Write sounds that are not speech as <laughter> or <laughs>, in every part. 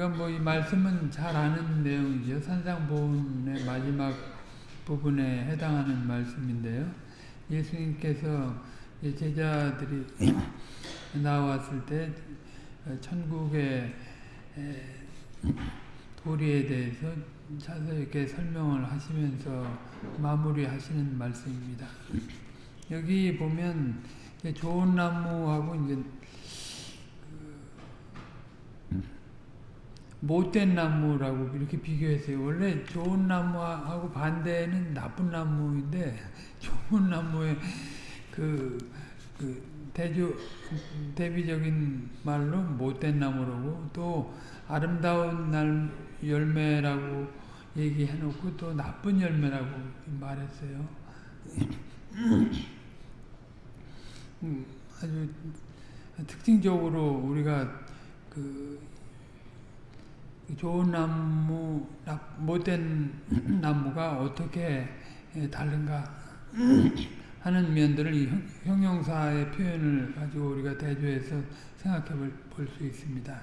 우리가 뭐 이 말씀은 잘 아는 내용이죠. 산상보훈의 마지막 부분에 해당하는 말씀인데요. 예수님께서 제자들이 <clears throat> 나왔을 때 천국의 도리에 대해서 자세하게 설명을 하시면서 마무리하시는 말씀입니다. 여기 보면 좋은 나무하고 이제 못된 나무라고 이렇게 비교했어요. 원래 좋은 나무하고 반대는 나쁜 나무인데 <laughs> 좋은 나무의 그, 그 대조 대비적인 말로 못된 나무라고 또 아름다운 날 열매라고 얘기해놓고 또 나쁜 열매라고 말했어요. 음, 아주 특징적으로 우리가 그 좋은 나무, 못된 <clears throat> 나무가 어떻게 다른가 <clears throat> 하는 면들을 이 형용사의 표현을 가지고 우리가 대조해서 생각해 볼 수 있습니다.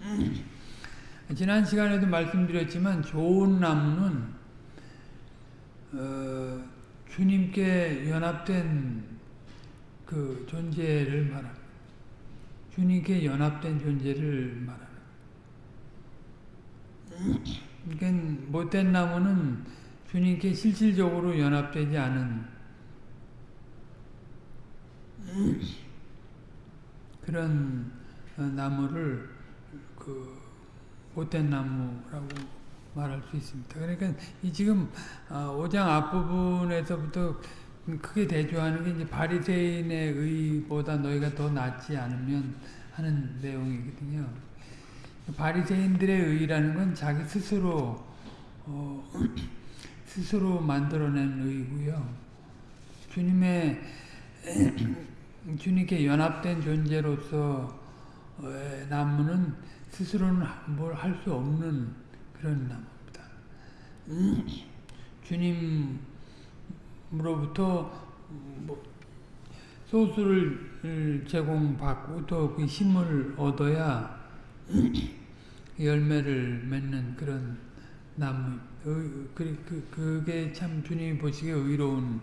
<clears throat> 지난 시간에도 말씀드렸지만 좋은 나무는 어, 주님께 연합된 그 존재를 말합니다. 주님께 연합된 존재를 말합니다. 그러니까 못된 나무는 주님께 실질적으로 연합되지 않은 그런 나무를 그 못된 나무라고 말할 수 있습니다. 그러니까 이 지금 5장 앞부분에서부터 크게 대조하는 게 이제 바리새인의 의보다 너희가 더 낫지 않으면 하는 내용이거든요. 바리새인들의 의라는 건 자기 스스로 어, <clears throat> 스스로 만들어낸 의고요. 주님의 <clears throat> 주님께 연합된 존재로서 나무는 스스로는 뭘 할 수 없는 그런 나무입니다. <clears throat> 주님으로부터 뭐 소수를 제공받고 또 그 힘을 얻어야 열매를 맺는 그런 나무. 그, 그, 그게 참 주님이 보시기에 의로운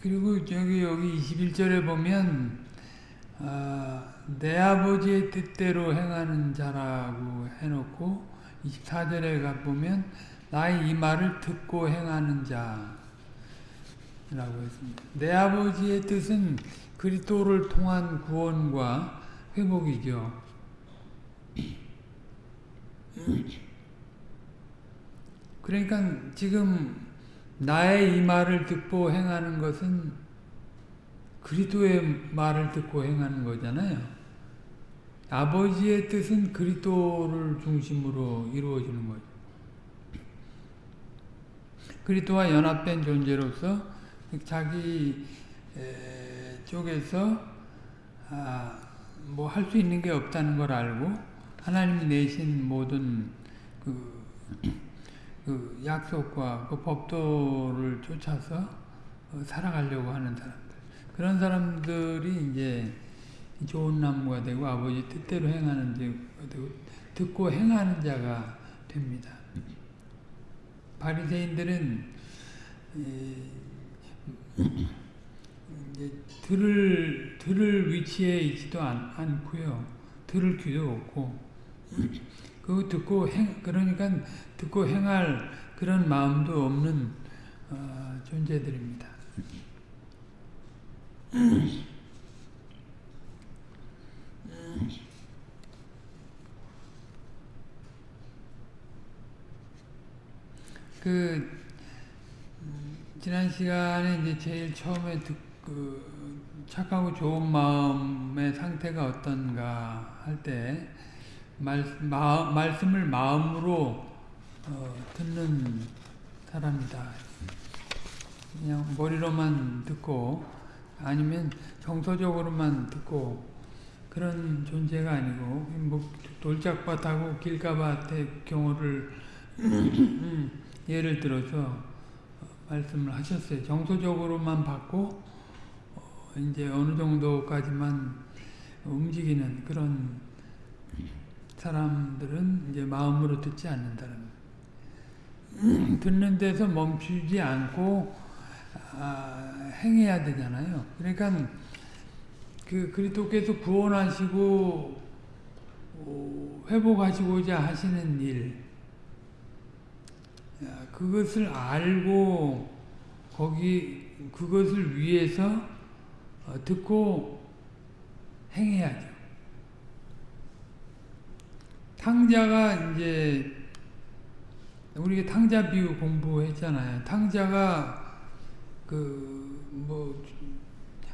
그리고 저기 여기 21절에 보면 아, 내 아버지의 뜻대로 행하는 자라고 해놓고 24절에 가보면 나의 이 말을 듣고 행하는 자라고 했습니다. 내 아버지의 뜻은 그리스도를 통한 구원과 회복이죠. 그러니까 지금 나의 이 말을 듣고 행하는 것은 그리스도의 말을 듣고 행하는 거잖아요. 아버지의 뜻은 그리스도를 중심으로 이루어지는 거죠. 그리스도와 연합된 존재로서 자기 쪽에서 아, 뭐 할 수 있는 게 없다는 걸 알고 하나님이 내신 모든 그, 그 약속과 그 법도를 쫓아서 살아가려고 하는 사람들. 그런 사람들이 이제 좋은 나무가 되고 아버지 뜻대로 행하는 자가 되고 듣고 행하는 자가 됩니다. 바리새인들은 들을 들을 위치에 있지도 않, 않고요. 들을 귀도 없고 <clears throat> 그 듣고 행 그러니까 듣고 행할 그런 마음도 없는 어, 존재들입니다. <clears throat> 그 지난 시간에 이제 제일 처음에 듣, 그 착하고 좋은 마음의 상태가 어떤가 할때 말씀을 마음으로 어, 듣는 사람이다. 그냥 머리로만 듣고 아니면 정서적으로만 듣고 그런 존재가 아니고 뭐 돌짝밭하고 길가밭의 경우를 <clears throat> 예를 들어서 말씀을 하셨어요. 정서적으로만 받고 어 이제 어느 정도까지만 움직이는 그런 사람들은 이제 마음으로 듣지 않는다는 거예요. <clears throat> 듣는 데서 멈추지 않고 아, 행해야 되잖아요. 그러니까 그 그리스도께서 구원하시고 어, 회복하시고자 하시는 일 그것을 알고 거기 그것을 위해서 어, 듣고 행해야죠. 탕자가 이제 우리가 탕자 비유 공부했잖아요. 탕자가 그 뭐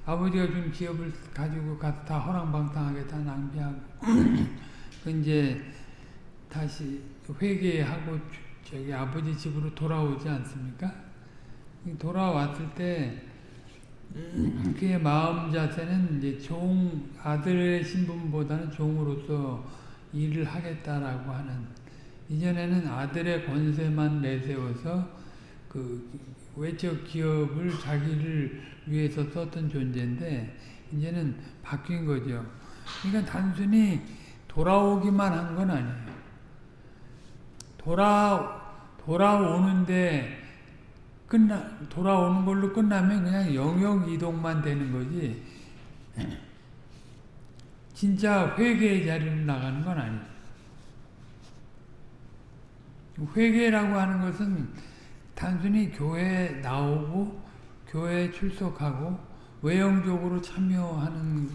아버지가 준 기업을 가지고 가서 다 허랑방탕하게 다 낭비하고 <clears throat> 그 이제 다시 회개하고 저기 아버지 집으로 돌아오지 않습니까? 돌아왔을 때 그의 마음 자세는 이제 종 아들의 신분보다는 종으로서 일을 하겠다라고 하는 이전에는 아들의 권세만 내세워서 그 외적 기업을 자기를 위해서 썼던 존재인데 이제는 바뀐 거죠. 그러니까 단순히 돌아오기만 한 건 아니에요. 돌아 돌아오는데 끝나 돌아오는 걸로 끝나면 그냥 영역 이동만 되는 거지. 진짜 회개의 자리로 나가는 건 아니에요. 회개라고 하는 것은 단순히 교회에 나오고 교회에 출석하고 외형적으로 참여하는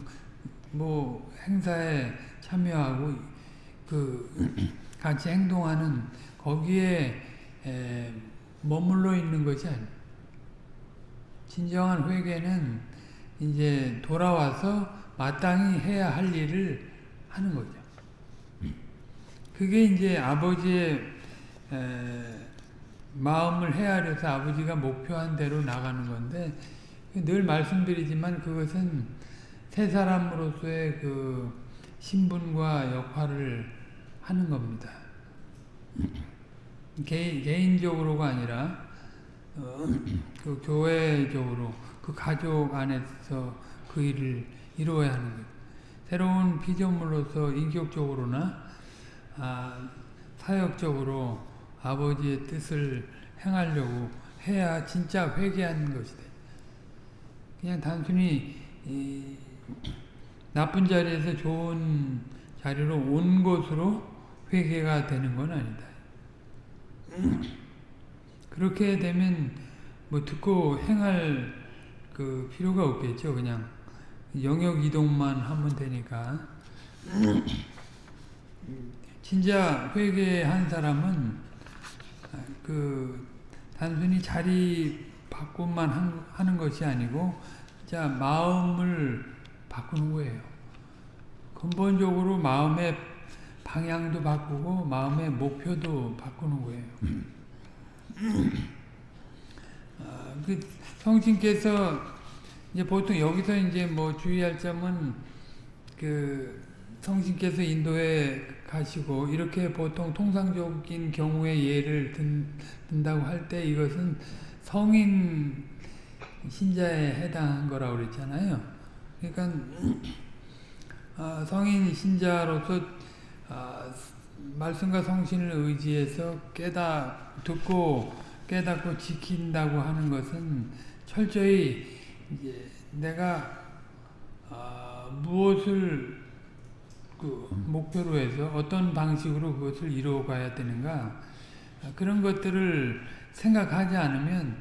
뭐 행사에 참여하고 그 같이 행동하는 거기에 에, 머물러 있는 것이 아니에요. 진정한 회개는 이제 돌아와서 마땅히 해야 할 일을 하는 거죠. 그게 이제 아버지의 에, 마음을 헤아려서 아버지가 목표한 대로 나가는 건데 늘 말씀드리지만 그것은 새 사람으로서의 그 신분과 역할을 하는 겁니다. 개, 개인적으로가 아니라 어, <clears throat> 그 교회적으로 그 가족 안에서 그 일을 이루어야 하는 거예요. 새로운 피조물로서 인격적으로나 아, 사역적으로 아버지의 뜻을 행하려고 해야 진짜 회개하는 것이다. 그냥 단순히 나쁜 자리에서 좋은 자리로 온 것으로 회개가 되는 건 아니다. 그렇게 되면 뭐 듣고 행할 그 필요가 없겠죠. 그냥 영역 이동만 하면 되니까. 진짜 회개한 사람은 그 단순히 자리 바꿈만 하는 것이 아니고 자 마음을 바꾸는 거예요. 근본적으로 마음의 방향도 바꾸고 마음의 목표도 바꾸는 거예요. 아, 그 성신께서 이제 보통 여기서 이제 뭐 주의할 점은 그 성신께서 인도에 가시고 이렇게 보통 통상적인 경우의 예를 든, 든다고 할 때 이것은 성인 신자에 해당한 거라고 그랬잖아요. 그러니까 어, 성인 신자로서 아, 말씀과 성신을 의지해서 깨닫, 듣고 깨닫고 지킨다고 하는 것은 철저히 이제 내가 아, 무엇을 그 목표로 해서 어떤 방식으로 그것을 이루어가야 되는가 그런 것들을 생각하지 않으면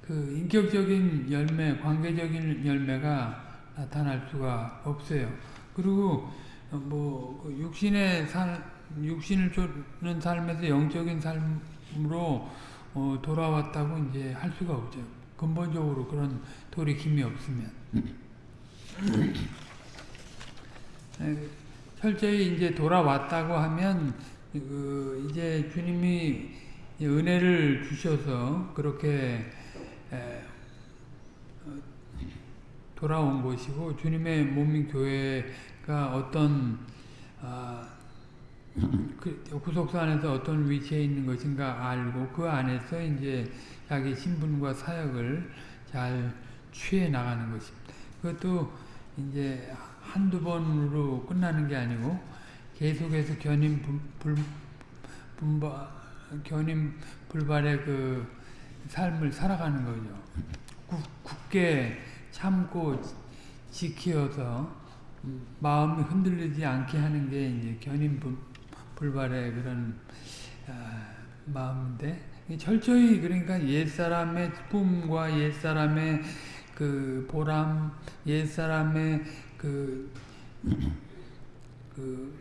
그 인격적인 열매, 관계적인 열매가 나타날 수가 없어요. 그리고 뭐그 육신의 삶, 육신을 쫓는 삶에서 영적인 삶으로 어, 돌아왔다고 이제 할 수가 없죠. 근본적으로 그런 돌이킴이 없으면. <laughs> 철저히 이제 돌아왔다고 하면 그 이제 주님이 은혜를 주셔서 그렇게 어, 돌아온 것이고 주님의 몸인 교회 가 어떤 아, 그 구속사 안에서 어떤 위치에 있는 것인가 알고 그 안에서 이제 자기 신분과 사역을 잘 취해 나가는 것입니다. 그것도 이제 한두 번으로 끝나는 게 아니고 계속해서 견인 분, 불, 분바, 견인 불발의 그 삶을 살아가는 거죠. 굳, 굳게 참고 지키어서 마음이 흔들리지 않게 하는 게 이제 견인 불, 불발의 그런 아, 마음인데 철저히 그러니까 옛사람의 꿈과 옛사람의 그 보람, 옛사람의 그, 그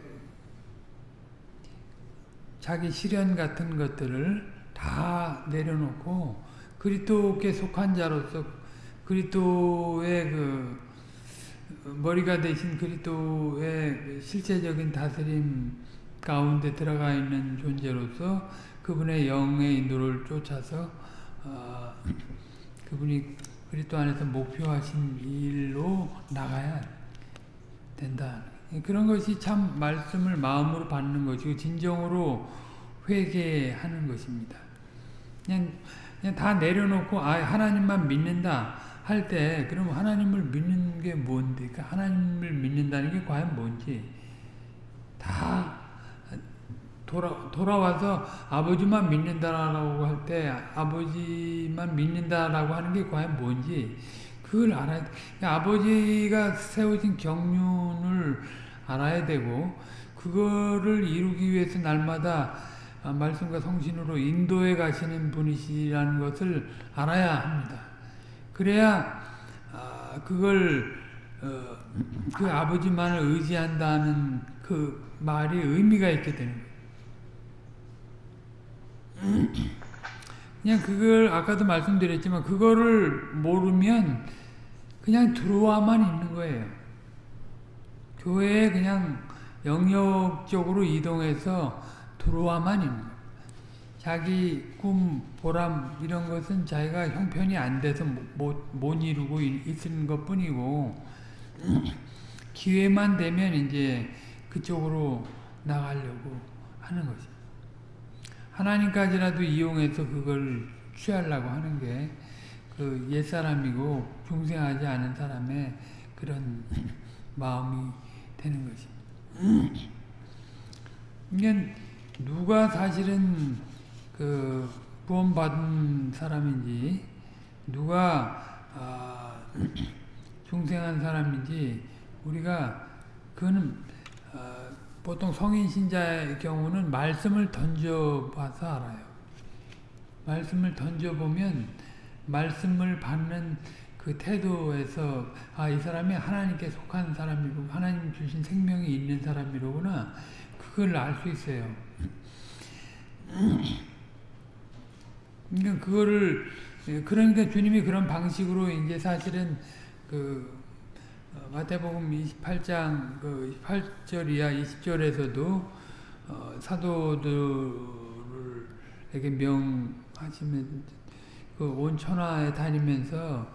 자기 시련 같은 것들을 다 내려놓고 그리스도께 속한 자로서 그리스도의 그 머리가 되신 그리스도의 실제적인 다스림 가운데 들어가 있는 존재로서 그분의 영의 인도를 쫓아서 어, 그분이 그리스도 안에서 목표하신 일로 나가야 된다. 그런 것이 참 말씀을 마음으로 받는 것이고 진정으로 회개하는 것입니다. 그냥, 그냥 다 내려놓고 아 하나님만 믿는다 할 때 그럼 하나님을 믿는 게 뭔데? 그러니까 하나님을 믿는다는 게 과연 뭔지 다 돌아, 돌아와서 아버지만 믿는다라고 할 때 아버지만 믿는다라고 하는 게 과연 뭔지 그걸 알아야 아버지가 세우신 경륜을 알아야 되고 그거를 이루기 위해서 날마다 말씀과 성신으로 인도해 가시는 분이시라는 것을 알아야 합니다. 그래야 그걸 어, 그 아버지만을 의지한다는 그 말이 의미가 있게 되는 거예요. 그냥 그걸 아까도 말씀드렸지만 그거를 모르면 그냥 들어와만 있는 거예요. 교회에 그냥 영역적으로 이동해서 들어와만 있는 거예요. 자기 꿈, 보람 이런 것은 자기가 형편이 안 돼서 못, 못 이루고 있는 것 뿐이고 기회만 되면 이제 그쪽으로 나가려고 하는 거죠. 하나님까지라도 이용해서 그걸 취하려고 하는 게 그 옛사람이고 중생하지 않은 사람의 그런 <clears throat> 마음이 되는 것입니다. <clears throat> 이게 누가 사실은 그 구원받은 사람인지 누가 아 중생한 사람인지 우리가 그거는 어 보통 성인 신자의 경우는 말씀을 던져봐서 알아요. 말씀을 던져보면 말씀을 받는 그 태도에서 아 이 사람이 하나님께 속한 사람이고 하나님 주신 생명이 있는 사람이로구나 그걸 알 수 있어요. 그러니까 그거를 그러니까 주님이 그런 방식으로 이제 사실은 그 마태복음 28장 그 18절 이하 20절에서도 어, 사도들에게 명하시면 그온 천하에 다니면서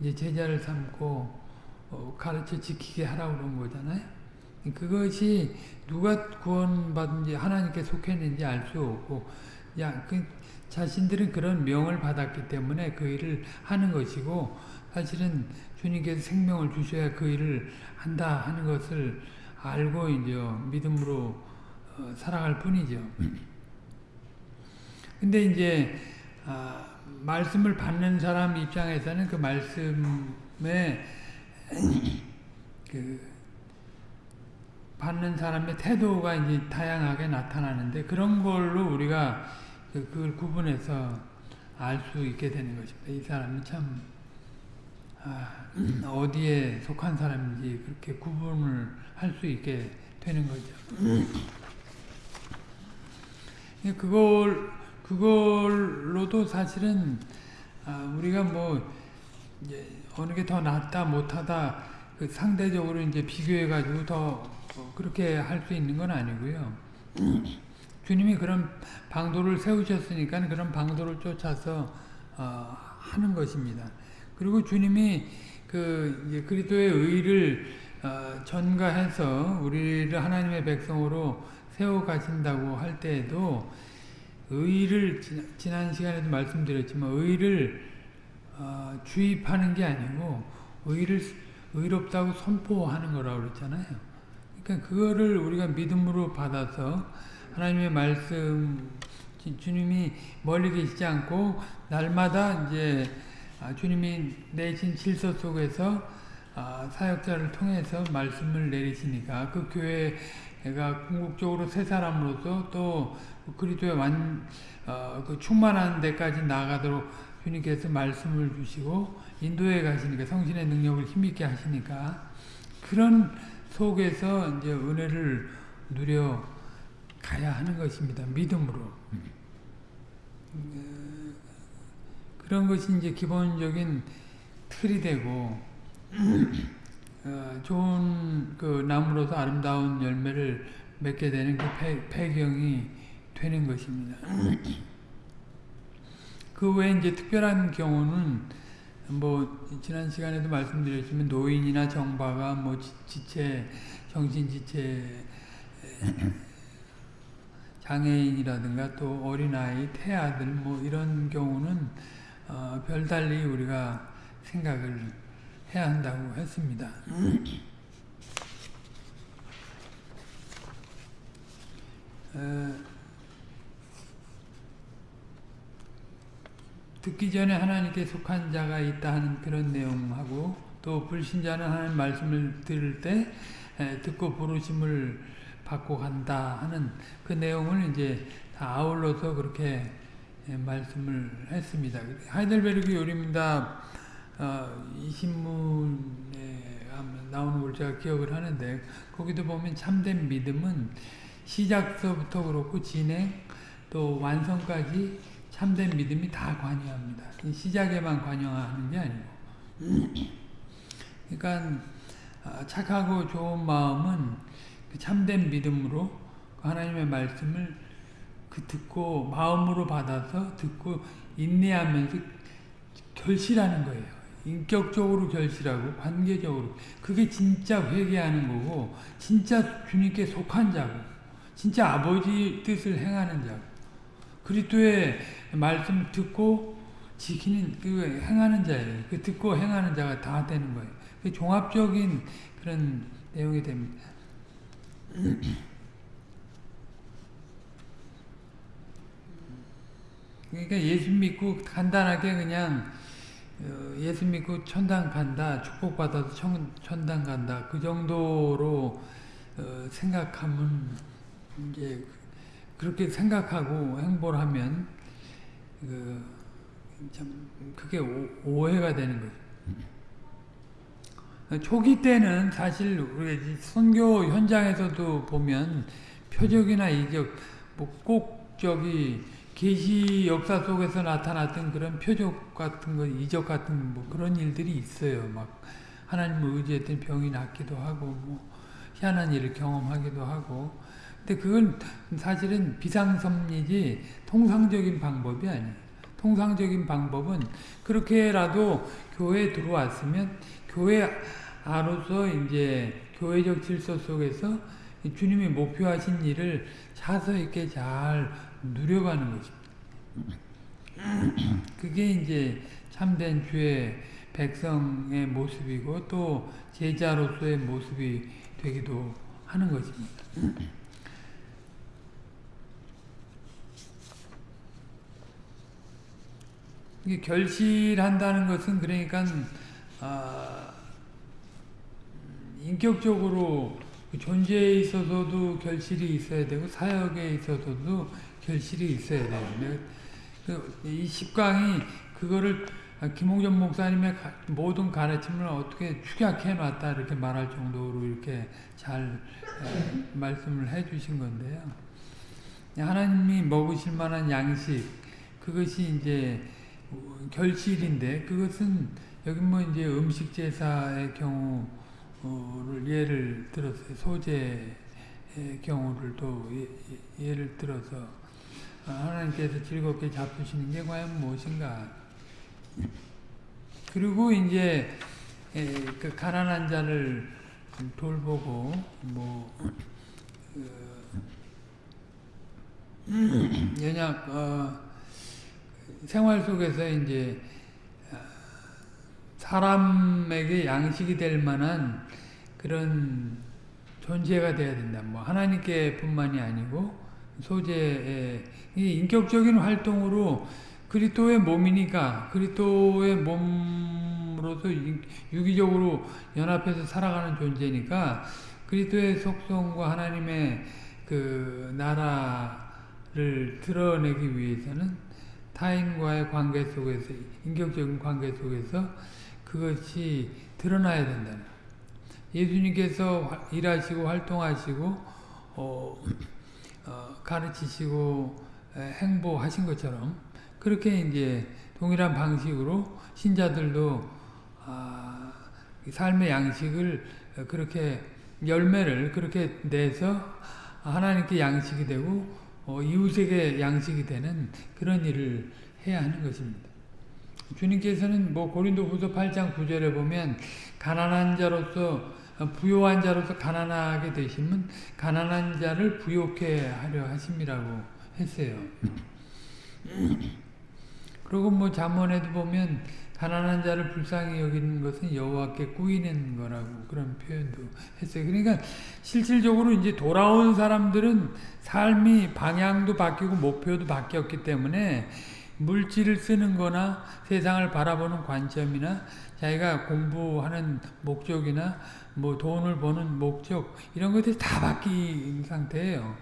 이제 제자를 삼고 어, 가르쳐 지키게 하라고 그런 거잖아요. 그것이 누가 구원받은지 하나님께 속했는지 알 수 없고 야, 그 자신들은 그런 명을 받았기 때문에 그 일을 하는 것이고 사실은 주님께서 생명을 주셔야 그 일을 한다 하는 것을 알고 이제 믿음으로 어, 살아갈 뿐이죠. <clears throat> 근데 이제 아, 말씀을 받는 사람 입장에서는 그 말씀에 <clears throat> 그 받는 사람의 태도가 이제 다양하게 나타나는데 그런 걸로 우리가 그, 그걸 구분해서 알 수 있게 되는 것입니다. 이 사람이 참 아, <clears throat> 어디에 속한 사람인지 그렇게 구분을 할 수 있게 되는 거죠. 그걸 그걸로도 사실은 아, 우리가 뭐 어느 게 더 낫다 못하다 그 상대적으로 이제 비교해 가지고 더 그렇게 할 수 있는 건 아니고요. 주님이 그런 방도를 세우셨으니까 그런 방도를 쫓아서 어, 하는 것입니다. 그리고 주님이 그 그리스도의 의를 어, 전가해서 우리를 하나님의 백성으로 세워 가신다고 할 때에도 의를 지난 시간에도 말씀드렸지만 의를 어, 주입하는 게 아니고 의를 의롭다고 선포하는 거라고 그랬잖아요. 그러니까 그거를 우리가 믿음으로 받아서 하나님의 말씀 주- 주님이 멀리 계시지 않고 날마다 이제 아, 주님이 내신 질서 속에서 아, 사역자를 통해서 말씀을 내리시니까 그 교회가 궁극적으로 새 사람으로서 또 그리스도의 완, 어, 그 충만한 데까지 나아가도록 주님께서 말씀을 주시고 인도에 가시니까 성신의 능력을 힘있게 하시니까 그런 속에서 이제 은혜를 누려 가야 하는 것입니다. 믿음으로. 음, 그런 것이 이제 기본적인 틀이 되고 어, 좋은 그 나무로서 아름다운 열매를 맺게 되는 그 배, 배경이 되는 것입니다. 그 외에 이제 특별한 경우는 뭐 지난 시간에도 말씀드렸지만 노인이나 정바가 뭐 지- 지체 정신 지체 장애인이라든가 또 어린아이, 태아들 뭐 이런 경우는 어, 별달리 우리가 생각을 해야 한다고 했습니다. 어, 듣기 전에 하나님께 속한 자가 있다 하는 그런 내용하고 또 불신자는 하나님 말씀을 들을 때 에, 듣고 부르심을 받고 간다 하는 그 내용을 이제 다 아울러서 그렇게 에, 말씀을 했습니다. 하이델베르그 요리입니다. 어, 이 신문에 나오는 걸 제가 기억을 하는데 거기도 보면 참된 믿음은 시작서부터 그렇고 진행 또 완성까지 참된 믿음이 다 관여합니다. 이 시작에만 관여하는 게 아니고. 그러니까 아, 착하고 좋은 마음은 그 참된 믿음으로 그 하나님의 말씀을 그 듣고 마음으로 받아서 듣고 인내하면서 결실하는 거예요. 인격적으로 결실하고 관계적으로 그게 진짜 회개하는 거고 진짜 주님께 속한 자고 진짜 아버지 뜻을 행하는 자고 그리스도의 말씀 듣고 지키는 그 행하는 자예요. 그 듣고 행하는 자가 다 되는 거예요. 그 종합적인 그런 내용이 됩니다. <clears throat> 그러니까 예수 믿고 간단하게 그냥 어, 예수 믿고 천당 간다, 축복받아서 천, 천당 간다 그 정도로 어, 생각하면 이제 그렇게 생각하고 행보를 하면 그참 그게 오, 오해가 되는 거죠. 초기 때는 사실 우리 선교 현장에서도 보면 표적이나 이적 뭐꼭 저기 계시 역사 속에서 나타났던 그런 표적 같은 거 이적 같은 뭐 그런 일들이 있어요. 막 하나님을 의지했던 병이 낫기도 하고 뭐 희한한 일을 경험하기도 하고 근데 그건 사실은 비상섭리지 통상적인 방법이 아니에요. 통상적인 방법은 그렇게라도 교회에 들어왔으면 교회 안으로서 이제 교회적 질서 속에서 주님이 목표하신 일을 차서 있게 잘 누려가는 것입니다. <clears throat> 그게 이제 참된 주의 백성의 모습이고 또 제자로서의 모습이 되기도 하는 것입니다. <clears throat> 결실한다는 것은 그러니까 아, 인격적으로 존재에 있어서도 결실이 있어야 되고 사역에 있어서도 결실이 있어야 돼요. 그, 이 십강이 그거를 김홍전 목사님의 모든 가르침을 어떻게 축약해 놨다 이렇게 말할 정도로 이렇게 잘 에, 말씀을 해 주신 건데요. 하나님이 먹으실 만한 양식 그것이 이제 결실인데 그것은 여기 뭐 이제 음식 제사의 경우 를 예를 들어서 소재의 경우를 또 예, 예를 들어서 하나님께서 즐겁게 잡수시는 게 과연 무엇인가? 그리고 이제 그 가난한 자를 돌보고 뭐 <clears throat> 연약 어, 생활 속에서 이제 사람에게 양식이 될 만한 그런 존재가 돼야 된다. 뭐 하나님께 뿐만이 아니고 소재의 이 인격적인 활동으로 그리스도의 몸이니까 그리스도의 몸으로서 유기적으로 연합해서 살아가는 존재니까 그리스도의 속성과 하나님의 그 나라를 드러내기 위해서는 타인과의 관계 속에서 인격적인 관계 속에서 그것이 드러나야 된다. 예수님께서 일하시고 활동하시고 어, 어, 가르치시고 행보하신 것처럼 그렇게 이제 동일한 방식으로 신자들도 아, 삶의 양식을 그렇게 열매를 그렇게 내서 하나님께 양식이 되고 어, 이웃에게 양식이 되는 그런 일을 해야 하는 것입니다. 주님께서는 뭐 고린도후서 8장 9절에 보면 가난한 자로서 부요한 자로서 가난하게 되시면 가난한 자를 부욕해 하려 하심이라고 했어요. 그리고 뭐 잠언에도 보면 가난한 자를 불쌍히 여기는 것은 여호와께 꾸이는 거라고 그런 표현도 했어요. 그러니까 실질적으로 이제 돌아온 사람들은 삶이 방향도 바뀌고 목표도 바뀌었기 때문에 물질을 쓰는 거나 세상을 바라보는 관점이나 자기가 공부하는 목적이나 뭐 돈을 버는 목적 이런 것들이 다 바뀐 상태예요.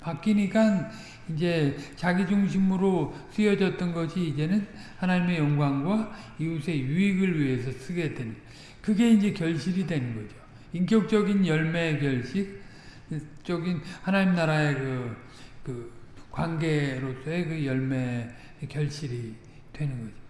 바뀌니까 이제 자기 중심으로 쓰여졌던 것이 이제는 하나님의 영광과 이웃의 유익을 위해서 쓰게 되는 그게 이제 결실이 되는 거죠. 인격적인 열매의 결식, 적인 하나님 나라의 그, 그 관계로서의 그 열매의 결실이 되는 거죠.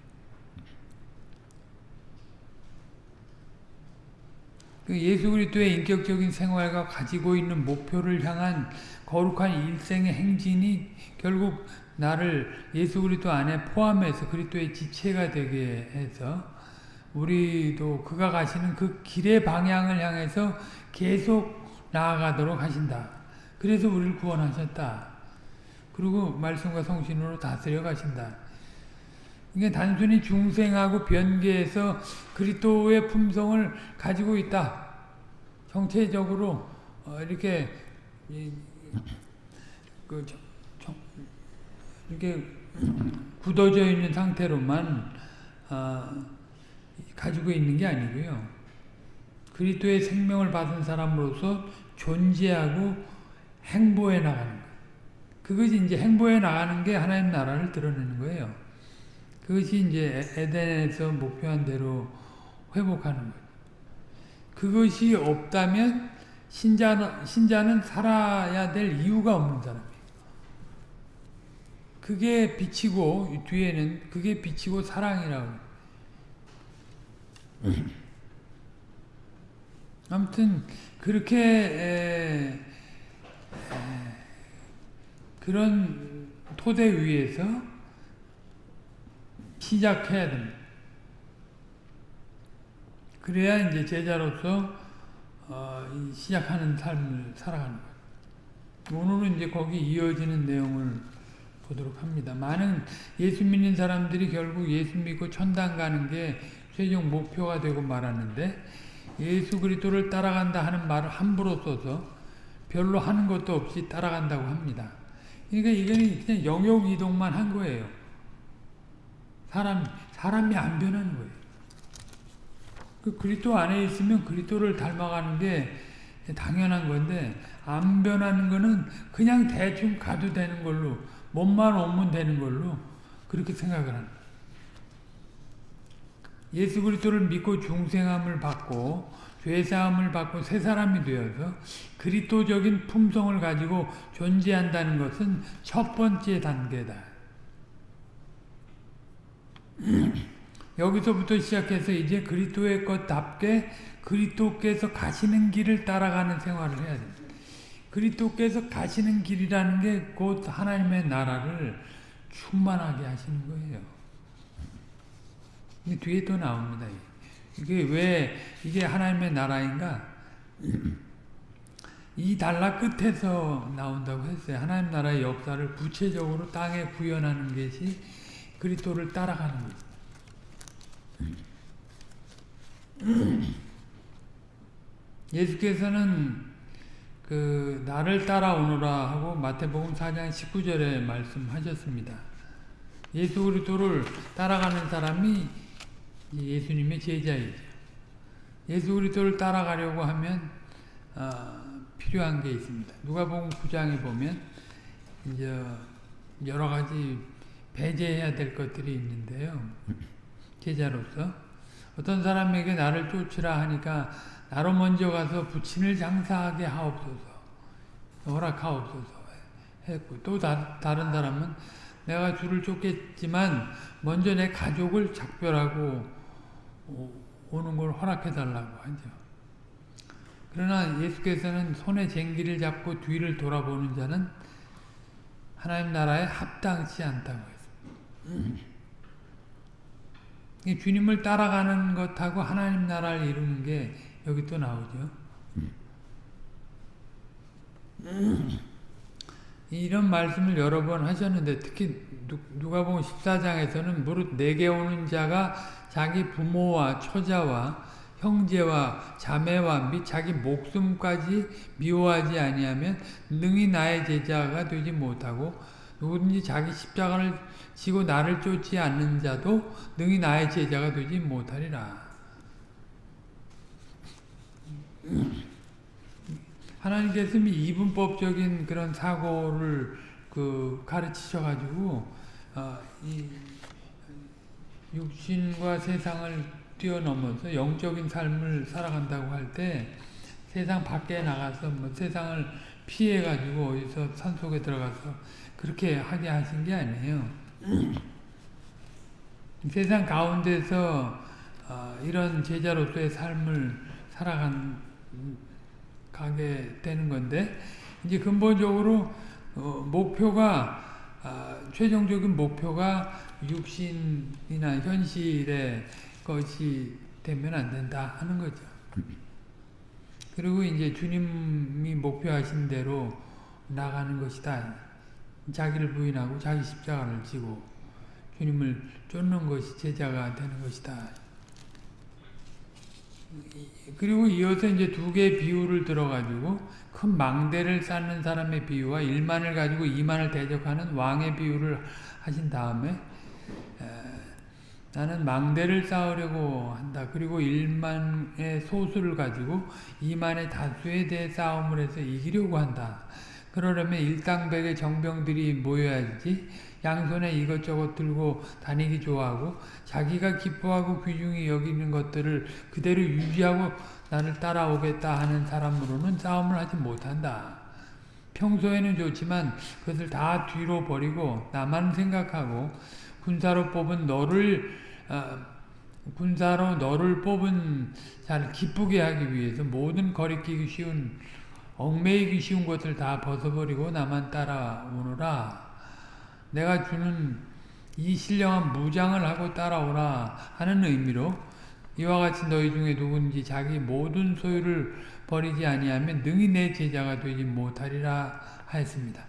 그 예수 그리스도의 인격적인 생활과 가지고 있는 목표를 향한 거룩한 일생의 행진이 결국 나를 예수 그리스도 안에 포함해서 그리스도의 지체가 되게 해서 우리도 그가 가시는 그 길의 방향을 향해서 계속 나아가도록 하신다. 그래서 우리를 구원하셨다. 그리고 말씀과 성신으로 다스려 가신다. 이게 단순히 중생하고 변개해서 그리스도의 품성을 가지고 있다. 정체적으로 어, 이렇게 그 이렇게 굳어져 있는 상태로만 어, 가지고 있는 게 아니고요. 그리스도의 생명을 받은 사람으로서 존재하고 행보해 나가는. 그것이 이제 행보해 나가는 게 하나님 나라를 드러내는 거예요. 그것이 이제 에덴에서 목표한 대로 회복하는 거예요. 그것이 없다면 신자는, 신자는 살아야 될 이유가 없는 사람이에요. 그게 빛이고 뒤에는 그게 빛이고 사랑이라고. 아무튼 그렇게 에, 에, 그런 토대 위에서 시작해야 됩니다. 그래야 이제 제자로서 어, 시작하는 삶을 살아가는 거예요. 오늘은 이제 거기 이어지는 내용을 보도록 합니다. 많은 예수 믿는 사람들이 결국 예수 믿고 천당 가는 게 최종 목표가 되고 말하는데 예수 그리스도를 따라간다 하는 말을 함부로 써서 별로 하는 것도 없이 따라간다고 합니다. 그러니까 이거는 그냥 영역 이동만 한 거예요. 사람, 사람이 안 변하는 거예요. 그 그리스도 안에 있으면 그리스도를 닮아가는 게 당연한 건데 안 변하는 거는 그냥 대충 가도 되는 걸로 몸만 오면 되는 걸로 그렇게 생각을 합니다. 예수 그리스도를 믿고 중생함을 받고 죄사함을 받고 새 사람이 되어서 그리스도적인 품성을 가지고 존재한다는 것은 첫 번째 단계다. <clears throat> 여기서부터 시작해서 이제 그리스도의 것답게 그리스도께서 가시는 길을 따라가는 생활을 해야 됩니다. 그리스도께서 가시는 길이라는 게 곧 하나님의 나라를 충만하게 하시는 거예요. 뒤에 또 나옵니다. 이게 왜 이게 하나님의 나라인가? 이 단락 끝에서 나온다고 했어요. 하나님 나라의 역사를 구체적으로 땅에 구현하는 것이 그리스도를 따라가는 거죠. 예수께서는 그 나를 따라오너라 하고 마태복음 4장 19절에 말씀하셨습니다. 예수 그리스도를 따라가는 사람이 예수님의 제자이죠. 예수 그리스도를 따라가려고 하면 어, 필요한 게 있습니다. 누가복음 9장에 보면 이제 여러 가지 배제해야 될 것들이 있는데요. 제자로서 어떤 사람에게 나를 쫓으라 하니까 나로 먼저 가서 부친을 장사하게 하옵소서 허락하옵소서 했고 또 다, 다른 사람은 내가 주를 쫓겠지만 먼저 내 가족을 작별하고 오는 걸 허락해 달라고 하죠. 그러나 예수께서는 손에 쟁기를 잡고 뒤를 돌아보는 자는 하나님 나라에 합당치 않다고 했습니다. 주님을 따라가는 것하고 하나님 나라를 이루는 게 여기 또 나오죠. 이런 말씀을 여러 번 하셨는데 특히 누가 보면 14장에서는 무릇 내게 오는 자가 자기 부모와 처자와 형제와 자매와 및 자기 목숨까지 미워하지 아니하면 능히 나의 제자가 되지 못하고 누구든지 자기 십자가를 지고 나를 쫓지 않는 자도 능히 나의 제자가 되지 못하리라. 하나님께서 이분법적인 그런 사고를 그 가르치셔가지고 어, 이 육신과 세상을 뛰어넘어서 영적인 삶을 살아간다고 할 때 세상 밖에 나가서 뭐 세상을 피해가지고 어디서 산 속에 들어가서 그렇게 하게 하신 게 아니에요. <clears throat> 세상 가운데서 어, 이런 제자로서의 삶을 살아간 가게 되는 건데 이제 근본적으로 어, 목표가 아, 최종적인 목표가 육신이나 현실의 것이 되면 안 된다 하는 거죠. 그리고 이제 주님이 목표하신 대로 나가는 것이다. 자기를 부인하고 자기 십자가를 지고 주님을 쫓는 것이 제자가 되는 것이다. 그리고 이어서 이제 두 개의 비유를 들어가지고 큰 망대를 쌓는 사람의 비유와 1만을 가지고 2만을 대적하는 왕의 비유를 하신 다음에 에, 나는 망대를 쌓으려고 한다. 그리고 1만의 소수를 가지고 2만의 다수에 대해 싸움을 해서 이기려고 한다. 그러려면 일당백의 정병들이 모여야지 양손에 이것저것 들고 다니기 좋아하고 자기가 기뻐하고 귀중히 여기는 것들을 그대로 유지하고 나를 따라오겠다 하는 사람으로는 싸움을 하지 못한다. 평소에는 좋지만 그것을 다 뒤로 버리고 나만 생각하고 군사로 뽑은 너를 어, 군사로 너를 뽑은 자를 기쁘게 하기 위해서 모든 거리끼기 쉬운 얽매이기 쉬운 것을 다 벗어버리고 나만 따라오너라. 내가 주는 이 신령한 무장을 하고 따라오라 하는 의미로 이와 같이 너희 중에 누군지 자기 모든 소유를 버리지 아니하면 능히 내 제자가 되지 못하리라 하였습니다.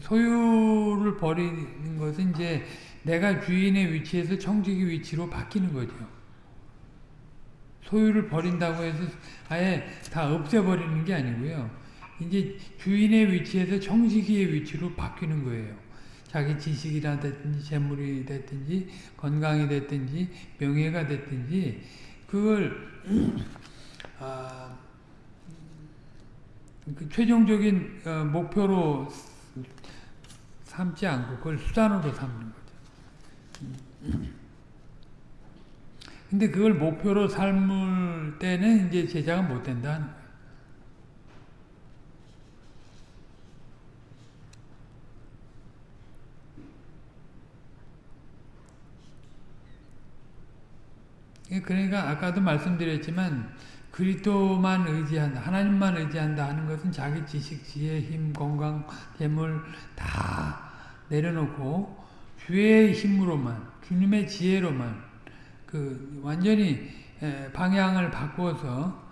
소유를 버리는 것은 이제 내가 주인의 위치에서 청지기 위치로 바뀌는 거죠. 소유를 버린다고 해서 아예 다 없애버리는 게 아니고요. 이제 주인의 위치에서 청지기의 위치로 바뀌는 거예요. 자기 지식이라 됐든지 재물이 됐든지 건강이 됐든지 명예가 됐든지 그걸 <clears throat> 아, 그 최종적인 어, 목표로 삼지 않고 그걸 수단으로 삼는 거죠. 근데 그걸 목표로 삶을 때는 이제 제자가 못 된다는 거예요. 예, 그러니까 아까도 말씀드렸지만 그리스도만 의지한다. 하나님만 의지한다 하는 것은 자기 지식, 지혜, 힘, 건강, 재물 다 내려놓고 주의 힘으로만 주님의 지혜로만 그 완전히 방향을 바꾸어서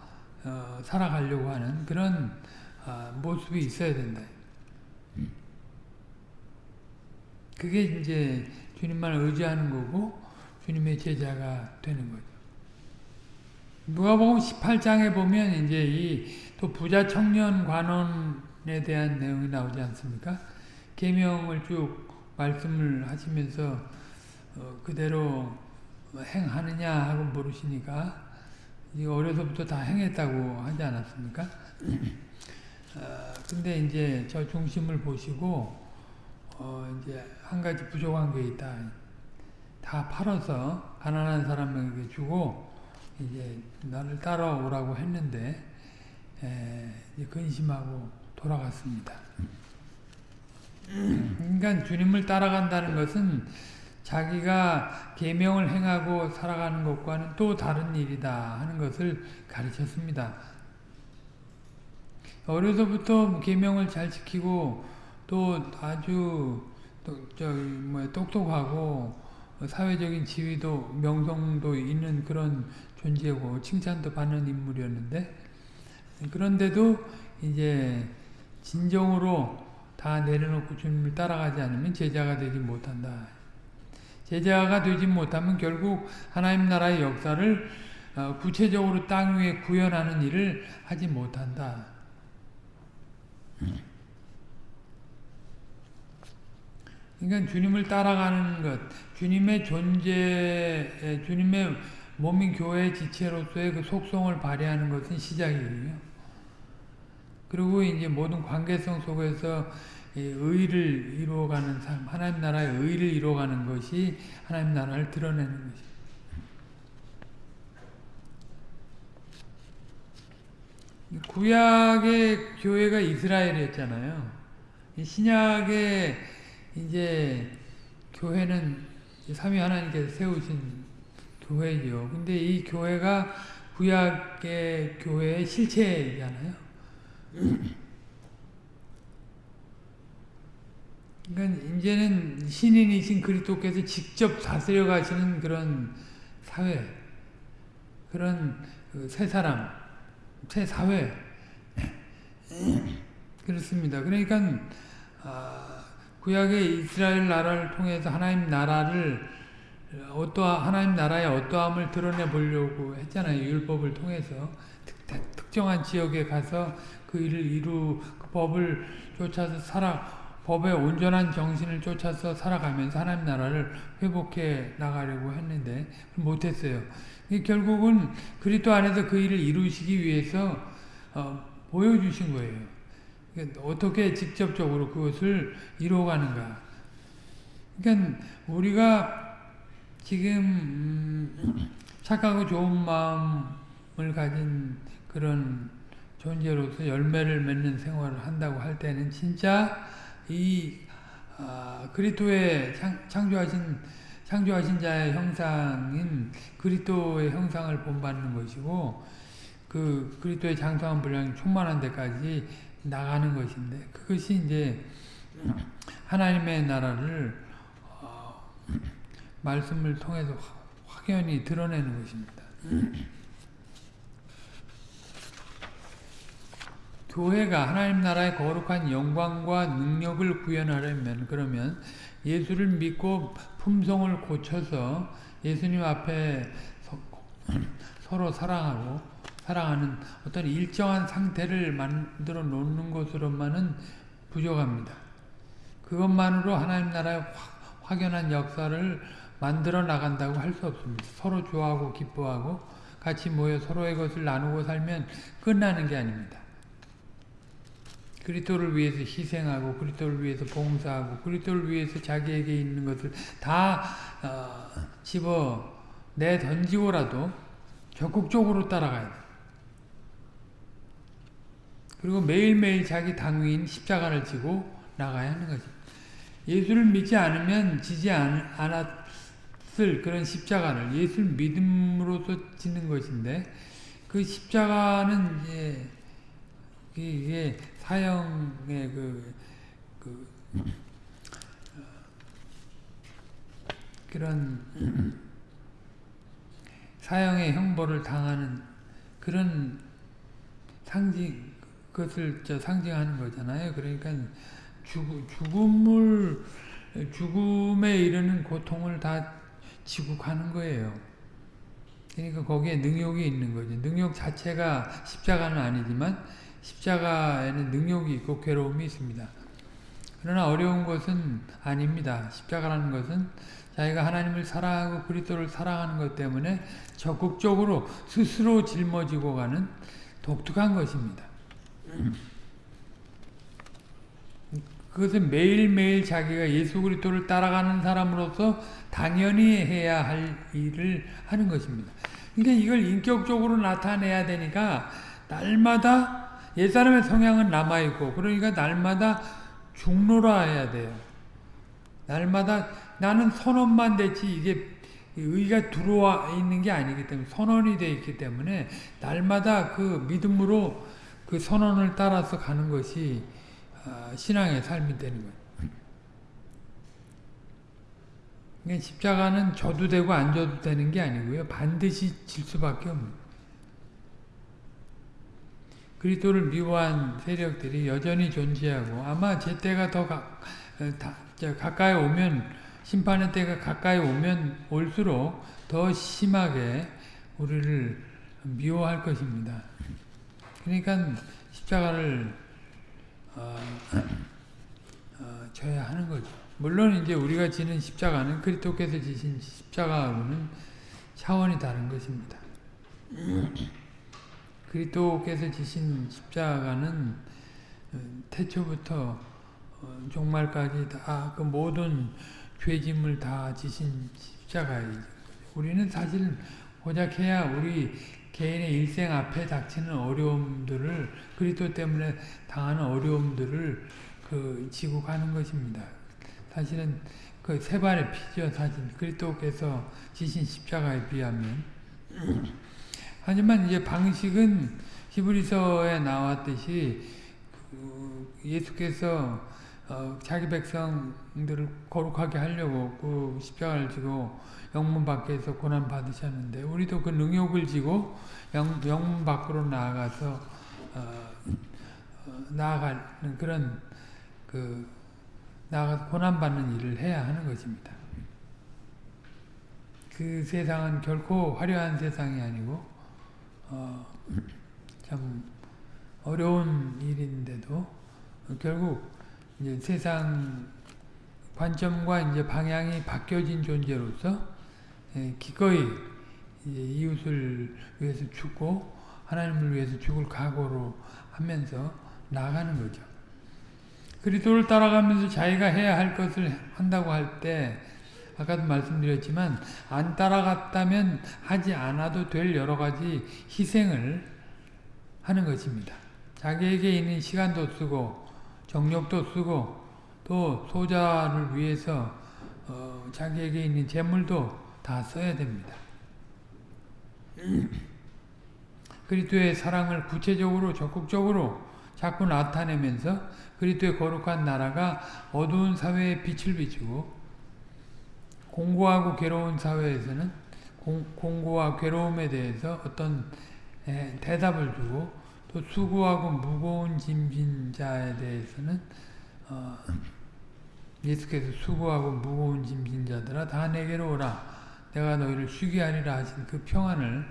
어 살아가려고 하는 그런 어 모습이 있어야 된다. 그게 이제 주님만 의지하는 거고 주님의 제자가 되는 거죠. 누가복음 18장에 보면 이제 이 또 부자 청년 관원에 대한 내용이 나오지 않습니까? 계명을 쭉 말씀을 하시면서 어, 그대로 행하느냐 하고 물으시니까 어려서부터 다 행했다고 하지 않았습니까? 어, 근데 이제 저 중심을 보시고 어, 이제 한 가지 부족한 게 있다. 다 팔아서 가난한 사람에게 주고 이제 나를 따라오라고 했는데 에, 이제 근심하고 돌아갔습니다. <clears throat> 그러니까 주님을 따라간다는 것은 자기가 계명을 행하고 살아가는 것과는 또 다른 일이다 하는 것을 가르쳤습니다. 어려서부터 계명을 잘 지키고 또 아주 또 저기 뭐 똑똑하고 사회적인 지위도 명성도 있는 그런 존재고 칭찬도 받는 인물이었는데 그런데도 이제 진정으로 다 내려놓고 주님을 따라가지 않으면 제자가 되지 못한다. 제자가 되지 못하면 결국 하나님 나라의 역사를 어, 구체적으로 땅 위에 구현하는 일을 하지 못한다. 그러니까 주님을 따라가는 것, 주님의 존재, 주님의 몸인 교회 지체로서의 그 속성을 발휘하는 것은 시작이에요. 그리고 이제 모든 관계성 속에서 의를 이루어가는 삶, 하나님 나라의 의를 이루어가는 것이 하나님 나라를 드러내는 것입니다. 구약의 교회가 이스라엘이었잖아요. 신약의 이제 교회는 삼위 하나님께서 세우신 교회죠. 근데 이 교회가 구약의 교회의 실체잖아요. 그러니까 이제는 신인이신 그리스도께서 직접 다스려 가시는 그런 사회, 그런 그새 사람, 새 사회 그렇습니다. 그러니까 아, 구약의 이스라엘 나라를 통해서 하나님 나라를 어떠 하나님 나라의 어떠함을 드러내 보려고 했잖아요. 율법을 통해서 특, 특정한 지역에 가서 그 일을 이루 그 법을 쫓아서 살아 법의 온전한 정신을 쫓아서 살아가면서 하나님 나라를 회복해 나가려고 했는데 못했어요. 결국은 그리스도 안에서 그 일을 이루시기 위해서 어, 보여주신 거예요. 그러니까 어떻게 직접적으로 그것을 이루어가는가. 그러니까 우리가 지금 음, 착하고 좋은 마음을 가진 그런 존재로서 열매를 맺는 생활을 한다고 할 때는 진짜 이 아, 그리스도의 창, 조하신 창조하신 자의 형상인 그리스도의 형상을 본받는 것이고 그 그리스도의 장성한 분량이 충만한 데까지 나가는 것인데 그것이 이제 하나님의 나라를 어, 말씀을 통해서 확연히 드러내는 것입니다. 교회가 하나님 나라의 거룩한 영광과 능력을 구현하려면 그러면 예수를 믿고 품성을 고쳐서 예수님 앞에 서로 사랑하고 사랑하는 어떤 일정한 상태를 만들어 놓는 것으로만은 부족합니다. 그것만으로 하나님 나라의 확연한 역사를 만들어 나간다고 할 수 없습니다. 서로 좋아하고 기뻐하고 같이 모여 서로의 것을 나누고 살면 끝나는 게 아닙니다. 그리스도를 위해서 희생하고 그리스도를 위해서 봉사하고 그리스도를 위해서 자기에게 있는 것을 다 어, 집어 내 던지고라도 적극적으로 따라가야 돼. 그리고 매일매일 자기 당위인 십자가를 지고 나가야 하는 거지. 예수를 믿지 않으면 지지 않, 않았을 그런 십자가를 예수를 믿음으로써 지는 것인데 그 십자가는 이제 이게 사형의 그, 그 그런 사형의 형벌을 당하는 그런 상징 그것을 저 상징하는 거잖아요. 그러니까 죽, 죽음을 죽음에 이르는 고통을 다 지고 가는 거예요. 그러니까 거기에 능욕이 있는 거죠. 능욕 자체가 십자가는 아니지만 십자가에는 능욕이 있고 괴로움이 있습니다. 그러나 어려운 것은 아닙니다. 십자가라는 것은 자기가 하나님을 사랑하고 그리스도를 사랑하는 것 때문에 적극적으로 스스로 짊어지고 가는 독특한 것입니다. 그것은 매일매일 자기가 예수 그리스도를 따라가는 사람으로서 당연히 해야 할 일을 하는 것입니다. 그러니까 이걸 인격적으로 나타내야 되니까 날마다 옛사람의 성향은 남아있고 그러니까 날마다 중노라 해야 돼요. 날마다 나는 선언만 됐지 이게 의가 들어와 있는 게 아니기 때문에 선언이 되어 있기 때문에 날마다 그 믿음으로 그 선언을 따라서 가는 것이 신앙의 삶이 되는 거예요. 그러니까 십자가는 져도 되고 안 져도 되는 게 아니고요. 반드시 질 수밖에 없는 그리스도를 미워한 세력들이 여전히 존재하고 아마 제 때가 더 가, 다, 가까이 오면 심판의 때가 가까이 오면 올수록 더 심하게 우리를 미워할 것입니다. 그러니까 십자가를 어, 어, 져야 하는 거죠. 물론 이제 우리가 지는 십자가는 그리스도께서 지신 십자가하고는 차원이 다른 것입니다. 그리스도께서 지신 십자가는 어, 태초부터 종말까지 다 그 모든 죄짐을 다 지신 십자가이죠. 우리는 사실 고작 해야 우리 개인의 일생 앞에 닥치는 어려움들을 그리스도 때문에 당하는 어려움들을 그 지고 가는 것입니다. 사실은 그 세 발의 피죠. 사실 그리스도께서 지신 십자가에 비하면 <clears throat> 하지만 이제 방식은 히브리서에 나왔듯이 그 예수께서 어 자기 백성들을 거룩하게 하려고 그 십자가를 지고 영문 밖에서 고난 받으셨는데 우리도 그 능욕을 지고 영, 영문 밖으로 나아가서 어, 어, 나아가는 그런 그 나아가서 고난 받는 일을 해야 하는 것입니다. 그 세상은 결코 화려한 세상이 아니고 어, 참 어려운 일인데도 결국 이제 세상 관점과 이제 방향이 바뀌어진 존재로서 예, 기꺼이 이웃을 위해서 죽고 하나님을 위해서 죽을 각오로 하면서 나아가는 거죠. 그리스도를 따라가면서 자기가 해야 할 것을 한다고 할 때 아까도 말씀드렸지만 안 따라갔다면 하지 않아도 될 여러 가지 희생을 하는 것입니다. 자기에게 있는 시간도 쓰고 정력도 쓰고 또 소자를 위해서 어, 자기에게 있는 재물도 다 써야 됩니다. <clears throat> 그리스도의 사랑을 구체적으로 적극적으로 자꾸 나타내면서 그리스도의 거룩한 나라가 어두운 사회에 빛을 비추고 공고하고 괴로운 사회에서는 공, 공고와 괴로움에 대해서 어떤 에, 대답을 주고 또 수고하고 무거운 짐진 자에 대해서는 어, 예수께서 수고하고 무거운 짐진 자들아 다 내게로 오라 내가 너희를 쉬게 하리라 하신 그 평안을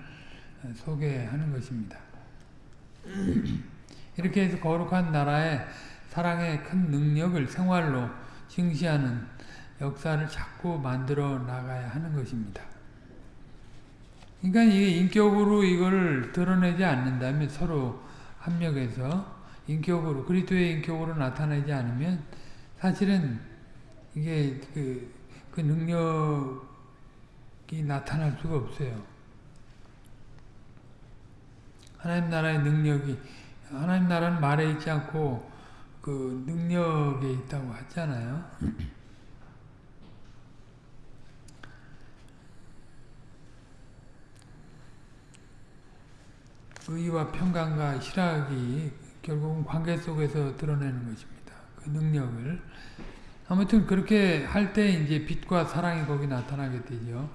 소개하는 것입니다. <clears throat> 이렇게 해서 거룩한 나라의 사랑의 큰 능력을 생활로 증시하는 역사를 자꾸 만들어 나가야 하는 것입니다. 그러니까 이게 인격으로 이걸 드러내지 않는다면 서로 합력해서 인격으로 그리스도의 인격으로 나타나지 않으면 사실은 이게 그, 그 능력이 나타날 수가 없어요. 하나님 나라의 능력이 하나님 나라는 말에 있지 않고 그 능력에 있다고 하잖아요. 의와 평강과 희락이 결국은 관계 속에서 드러내는 것입니다. 그 능력을. 아무튼 그렇게 할 때 이제 빛과 사랑이 거기 나타나게 되죠.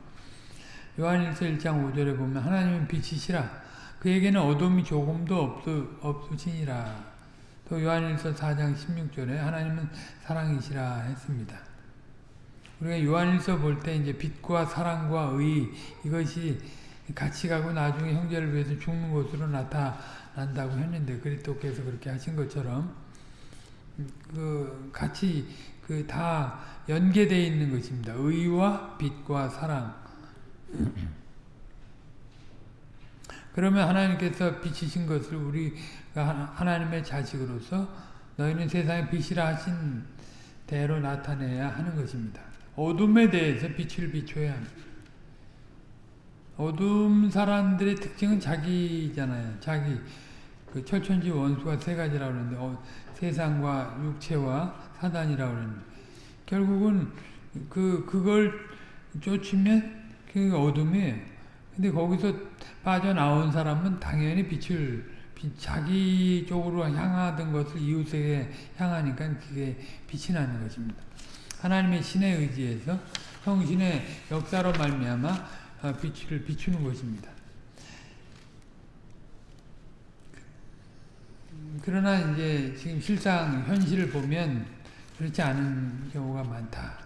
요한일서 1장 5절에 보면 하나님은 빛이시라 그에게는 어둠이 조금도 없으, 없으시니라 또 요한일서 4장 16절에 하나님은 사랑이시라 했습니다. 우리가 요한일서 볼 때 이제 빛과 사랑과 의 이것이 같이 가고 나중에 형제를 위해서 죽는 것으로 나타난다고 했는데 그리스도께서 그렇게 하신 것처럼 그 같이 그 다 연계되어 있는 것입니다. 의와 빛과 사랑. 그러면 하나님께서 비치신 것을 우리가 하나님의 자식으로서 너희는 세상의 빛이라 하신 대로 나타내야 하는 것입니다. 어둠에 대해서 빛을 비춰야 합니다. 어둠 사람들의 특징은 자기잖아요. 자기 그 철천지 원수가 세 가지라고 그러는데 어, 세상과 육체와 사단이라고 그러는데 결국은 그 그걸 쫓으면 그 어둠이에요. 근데 거기서 빠져나온 사람은 당연히 빛을 자기 쪽으로 향하던 것을 이웃에게 향하니까 그게 빛이 나는 것입니다. 하나님의 신의 의지에서 성신의 역사로 말미암아 빛을 비추는 것입니다. 그러나 이제 지금 실상 현실을 보면 그렇지 않은 경우가 많다.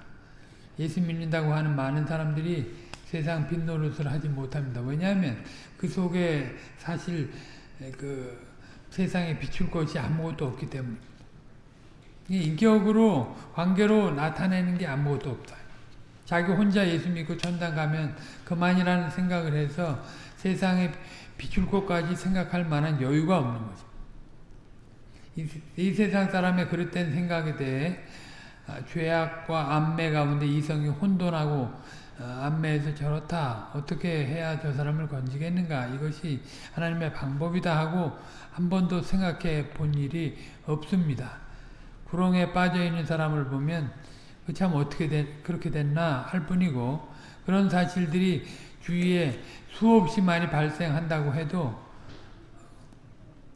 예수 믿는다고 하는 많은 사람들이 세상 빛 노릇을 하지 못합니다. 왜냐하면 그 속에 사실 그 세상에 비출 것이 아무것도 없기 때문에 인격으로 관계로 나타내는 게 아무것도 없다. 자기 혼자 예수 믿고 천당 가면 그만이라는 생각을 해서 세상에 비출 것까지 생각할 만한 여유가 없는 거죠. 이, 이 세상 사람의 그릇된 생각에 대해 아, 죄악과 안매 가운데 이성이 혼돈하고 어, 안매에서 저렇다 어떻게 해야 저 사람을 건지겠는가 이것이 하나님의 방법이다 하고 한 번도 생각해 본 일이 없습니다. 구렁에 빠져 있는 사람을 보면 그 참 어떻게 된, 그렇게 됐나 할 뿐이고 그런 사실들이 주위에 수없이 많이 발생한다고 해도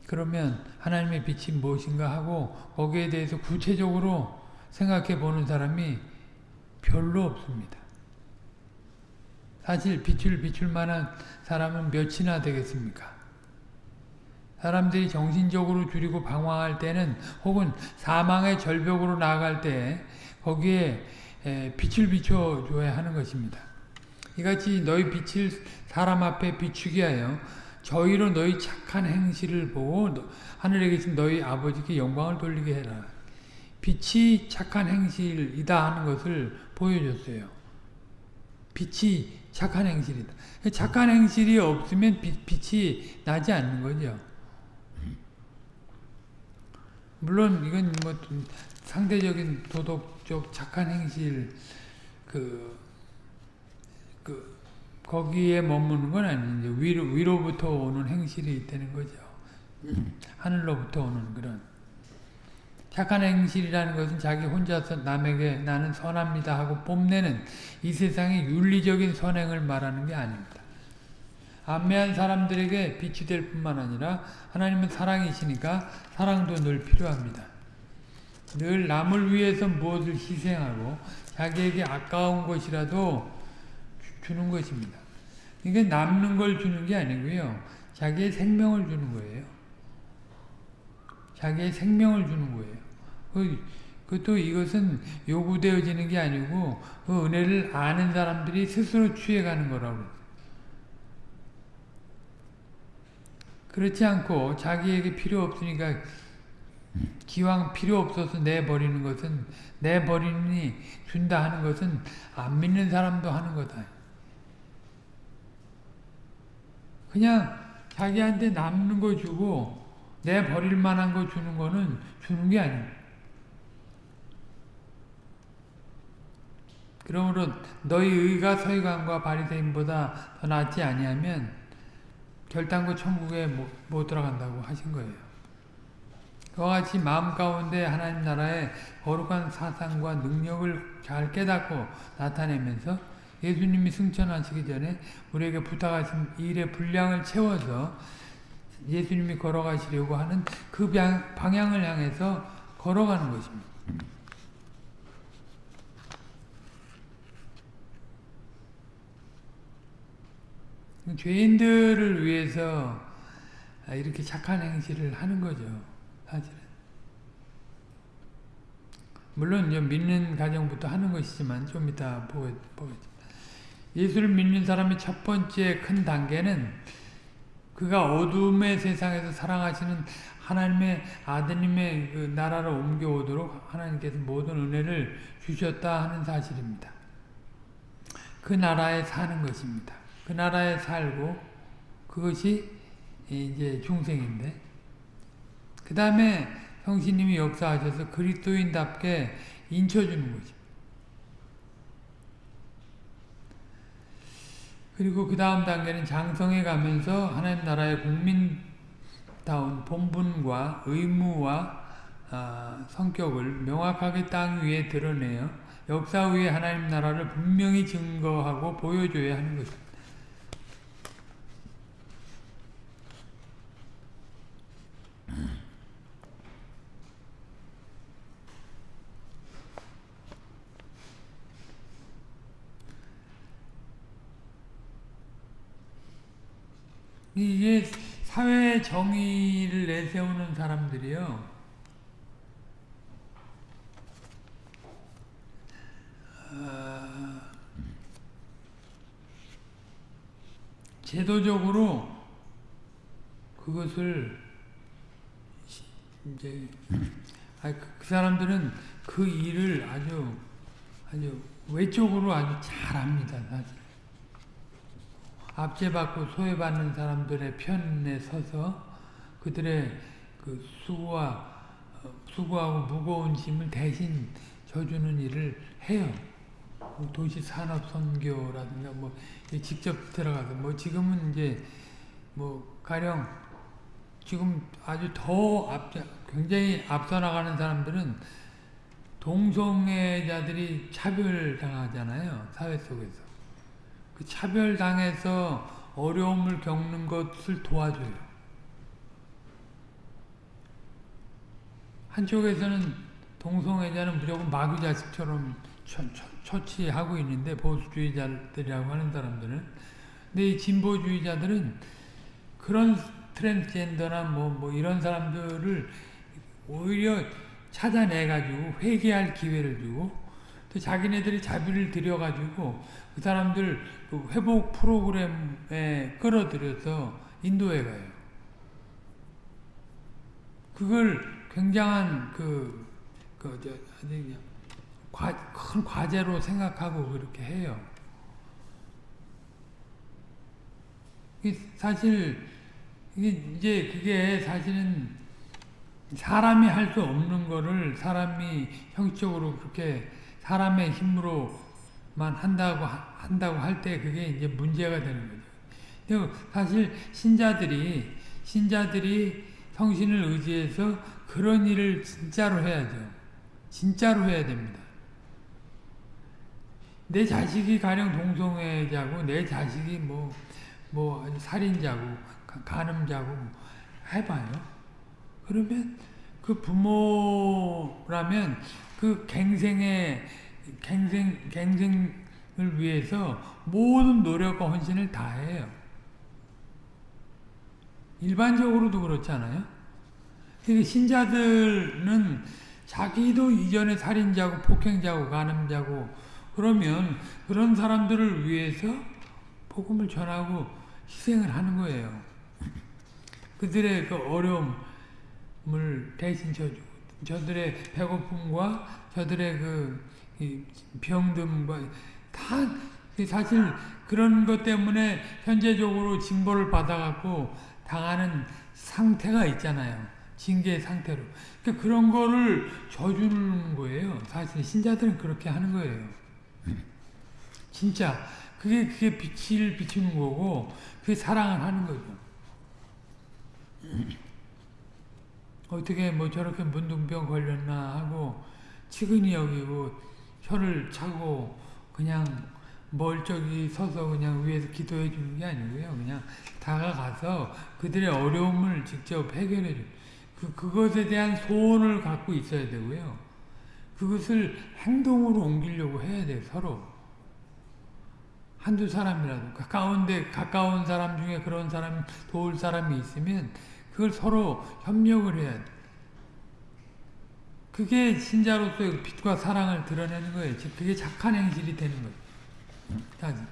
그러면 하나님의 빛이 무엇인가 하고 거기에 대해서 구체적으로 생각해 보는 사람이 별로 없습니다. 사실 빛을 비출 만한 사람은 몇이나 되겠습니까? 사람들이 정신적으로 줄이고 방황할 때는 혹은 사망의 절벽으로 나아갈 때 거기에 빛을 비춰줘야 하는 것입니다. 이같이 너희 빛을 사람 앞에 비추게 하여 저희로 너희 착한 행실을 보고 하늘에 계신 너희 아버지께 영광을 돌리게 해라. 빛이 착한 행실이다 하는 것을 보여줬어요. 빛이 착한 행실이다. 착한 행실이 없으면 빛, 빛이 나지 않는 거죠. 물론 이건 뭐 상대적인 도덕 적 착한 행실 그, 그 거기에 머무는 건 아닌데 위로, 위로부터 오는 행실이 있다는 거죠. 하늘로부터 오는 그런 착한 행실이라는 것은 자기 혼자서 남에게 나는 선합니다 하고 뽐내는 이 세상의 윤리적인 선행을 말하는 게 아닙니다. 안매한 사람들에게 빛이 될 뿐만 아니라 하나님은 사랑이시니까 사랑도 늘 필요합니다. 늘 남을 위해서 무엇을 희생하고 자기에게 아까운 것이라도 주는 것입니다. 이게 남는 걸 주는 게 아니고요. 자기의 생명을 주는 거예요. 자기의 생명을 주는 거예요. 그, 그것도 이것은 요구되어지는 게 아니고 그 은혜를 아는 사람들이 스스로 취해가는 거라고 그렇지 않고 자기에게 필요 없으니까 기왕 필요 없어서 내버리는 것은 내버리니 준다 하는 것은 안 믿는 사람도 하는 거다. 그냥 자기한테 남는 거 주고 내버릴 만한 거 주는 거는 주는 게 아니에요. 그러므로 너희 의가 서기관과 바리새인보다 더 낫지 아니하면 결단코 천국에 못, 못 들어간다고 하신 거예요. 그와 같이 마음 가운데 하나님 나라의 거룩한 사상과 능력을 잘 깨닫고 나타내면서 예수님이 승천하시기 전에 우리에게 부탁하신 일의 분량을 채워서 예수님이 걸어가시려고 하는 그 방향을 향해서 걸어가는 것입니다. 죄인들을 위해서 이렇게 착한 행실을 하는 거죠. 사실은. 물론 이제 믿는 가정부터 하는 것이지만 좀 이따 보겠, 보겠습니다. 예수를 믿는 사람의 첫 번째 큰 단계는 그가 어둠의 세상에서 사랑하시는 하나님의 아드님의 그 나라로 옮겨오도록 하나님께서 모든 은혜를 주셨다 하는 사실입니다. 그 나라에 사는 것입니다. 그 나라에 살고 그것이 이제 중생인데 그 다음에 성신님이 역사하셔서 그리스도인답게 인쳐주는 거죠. 그리고 그 다음 단계는 장성해 가면서 하나님 나라의 국민다운 본분과 의무와 아, 성격을 명확하게 땅 위에 드러내어 역사 위에 하나님 나라를 분명히 증거하고 보여줘야 하는 것입니다. 이게 사회 정의를 내세우는 사람들이요. 어, 제도적으로 그것을 이제 아, 그, 그 사람들은 그 일을 아주 아주 외적으로 아주 잘합니다. 사실. 압제받고 소외받는 사람들의 편에 서서 그들의 그 수고와 어, 수고하고 무거운 짐을 대신 져주는 일을 해요. 뭐 도시 산업 선교라든가 뭐 직접 들어가서 뭐 지금은 이제 뭐 가령 지금 아주 더 앞, 굉장히 앞서 나가는 사람들은 동성애자들이 차별당하잖아요. 사회 속에서. 그 차별당해서 어려움을 겪는 것을 도와줘요. 한쪽에서는 동성애자는 무조건 마귀 자식처럼 처, 처, 치하고 있는데 보수주의자들이라고 하는 사람들은 근데 이 진보주의자들은 그런 트랜스젠더나 뭐, 뭐 이런 사람들을 오히려 찾아내가지고 회개할 기회를 주고 또 자기네들이 자비를 들여가지고 그 사람들 그 회복 프로그램에 끌어들여서 인도에 가요. 그걸 굉장한 그, 그, 저, 과, 큰 과제로 생각하고 그렇게 해요. 사실, 이제 그게 사실은 사람이 할 수 없는 거를 사람이 형식적으로 그렇게 사람의 힘으로 만 한다고 한다고 할 때 그게 이제 문제가 되는 거죠. 사실 신자들이 신자들이 성신을 의지해서 그런 일을 진짜로 해야죠. 진짜로 해야 됩니다. 내 자식이 가령 동성애자고 내 자식이 뭐, 뭐 살인자고 간음자고 해봐요. 그러면 그 부모라면 그 갱생의 갱생 갱생을 위해서 모든 노력과 헌신을 다해요. 일반적으로도 그렇잖아요. 신자들은 자기도 이전에 살인자고 폭행자고 간음자고 그러면 그런 사람들을 위해서 복음을 전하고 희생을 하는 거예요. 그들의 그 어려움을 대신 져주고 저들의 배고픔과 저들의 그 병듦과 다 사실 그런 것 때문에 현재적으로 징벌을 받아갖고 당하는 상태가 있잖아요. 징계 상태로. 그러니까 그런 거를 져주는 거예요. 사실 신자들은 그렇게 하는 거예요. 진짜 그게 그게 빛을 비추는 거고 그게 사랑을 하는 거죠. 어떻게 뭐 저렇게 문둥병 걸렸나 하고 치근히 여기고 혀를 차고 그냥 멀쩡히 서서 그냥 위에서 기도해 주는 게 아니고요. 그냥 다가가서 그들의 어려움을 직접 해결해 주. 그 그것에 대한 소원을 갖고 있어야 되고요. 그것을 행동으로 옮기려고 해야 돼 서로. 한두 사람이라도 가까운데 가까운 사람 중에 그런 사람 도울 사람이 있으면 그걸 서로 협력을 해야 돼. 그게 신자로서의 빛과 사랑을 드러내는 거예요. 즉, 그게 착한 행실이 되는 거예요. 자,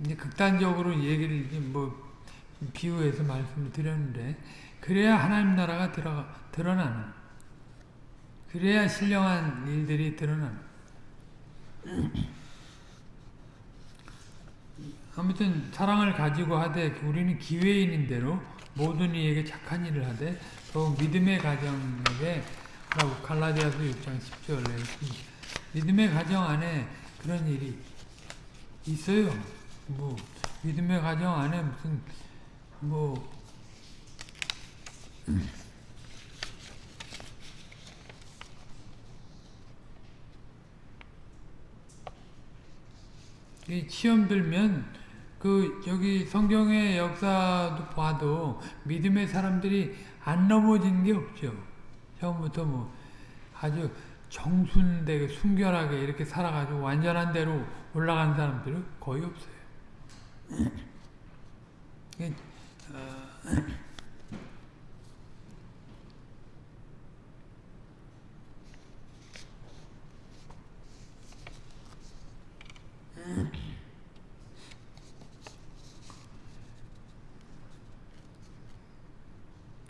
이제 극단적으로 얘기를 뭐 비유해서 말씀을 드렸는데 그래야 하나님 나라가 들어, 드러나는 그래야 신령한 일들이 드러나는 아무튼 사랑을 가지고 하되 우리는 기회인인 대로 모든 이에게 착한 일을 하되 더욱 믿음의 가정에게 라고 갈라디아서 6장 10절에 믿음의 가정 안에 그런 일이 있어요. 뭐 믿음의 가정 안에 무슨 뭐이 시험 들면 그 여기 성경의 역사도 봐도 믿음의 사람들이 안 넘어지는 게 없죠. 처음부터 뭐 아주 정순되게 순결하게 이렇게 살아가지고 완전한 대로 올라간 사람들은 거의 없어요. <clears throat> 어,